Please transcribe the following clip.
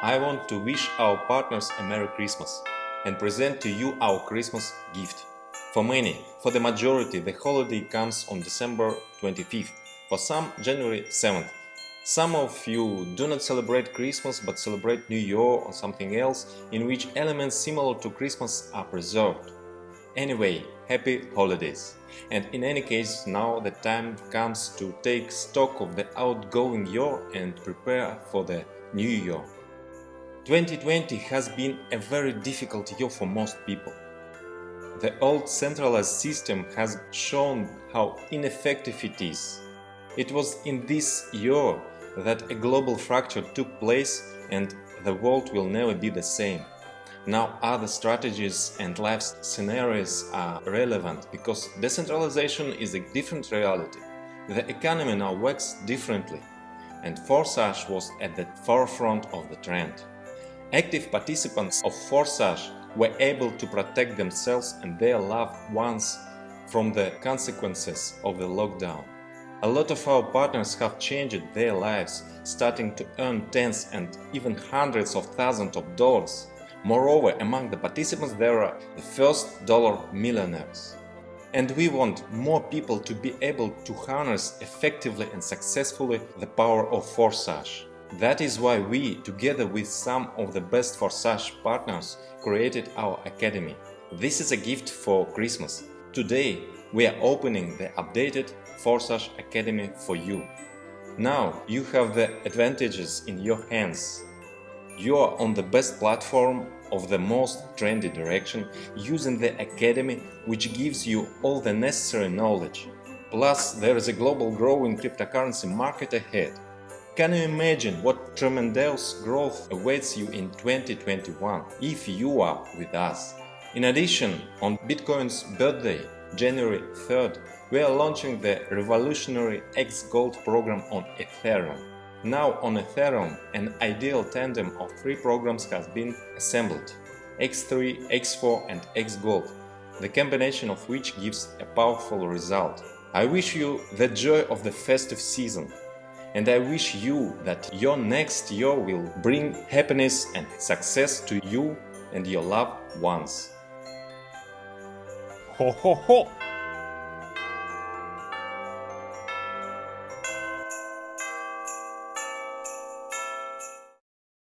I want to wish our partners a Merry Christmas and present to you our Christmas gift. For many, for the majority, the holiday comes on December 25th, for some January 7th. Some of you do not celebrate Christmas but celebrate New Year or something else in which elements similar to Christmas are preserved. Anyway, happy holidays! And in any case, now the time comes to take stock of the outgoing year and prepare for the new year. 2020 has been a very difficult year for most people. The old centralized system has shown how ineffective it is. It was in this year that a global fracture took place and the world will never be the same. Now other strategies and life scenarios are relevant because decentralization is a different reality. The economy now works differently and Forsage was at the forefront of the trend. Active participants of Forsage were able to protect themselves and their loved ones from the consequences of the lockdown. A lot of our partners have changed their lives, starting to earn tens and even hundreds of thousands of dollars. Moreover, among the participants there are the first dollar millionaires. And we want more people to be able to harness effectively and successfully the power of Forsage. That is why we, together with some of the best Forsage partners, created our Academy. This is a gift for Christmas. Today we are opening the updated Forsage Academy for you. Now you have the advantages in your hands. You are on the best platform of the most trendy direction using the Academy which gives you all the necessary knowledge. Plus there is a global growing cryptocurrency market ahead. Can you imagine what tremendous growth awaits you in 2021 if you are with us? In addition, on Bitcoin's birthday, January 3rd, we are launching the revolutionary X Gold program on Ethereum. Now on Ethereum, an ideal tandem of three programs has been assembled X3, X4 and X Gold, the combination of which gives a powerful result. I wish you the joy of the festive season and I wish you that your next year will bring happiness and success to you and your loved ones. Ho ho ho!